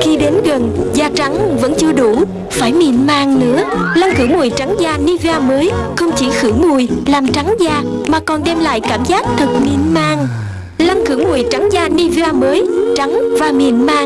Khi đến gần, da trắng vẫn chưa đủ, phải mịn màng nữa. Lăn khử mùi trắng da Nivea mới không chỉ khử mùi, làm trắng da mà còn đem lại cảm giác thật mịn màng. Lăn khử mùi trắng da Nivea mới, trắng và mịn màng.